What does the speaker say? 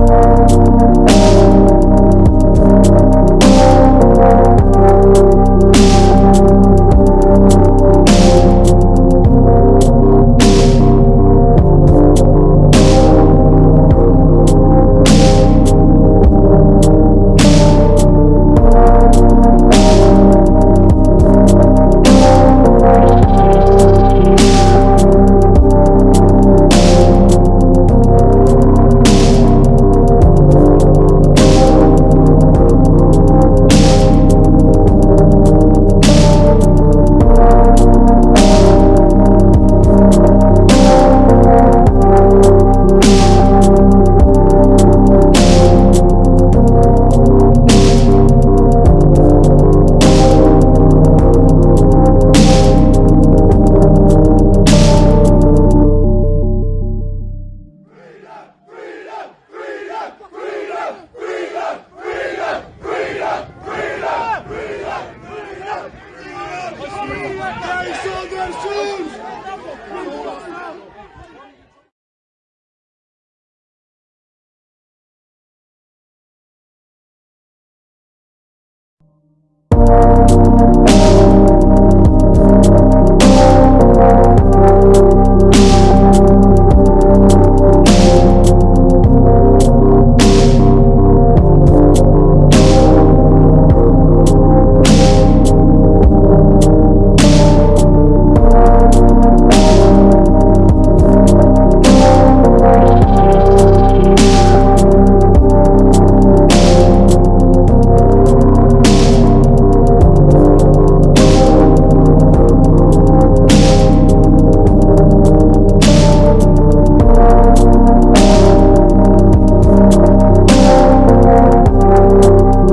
You. ¡Traición de Jesús!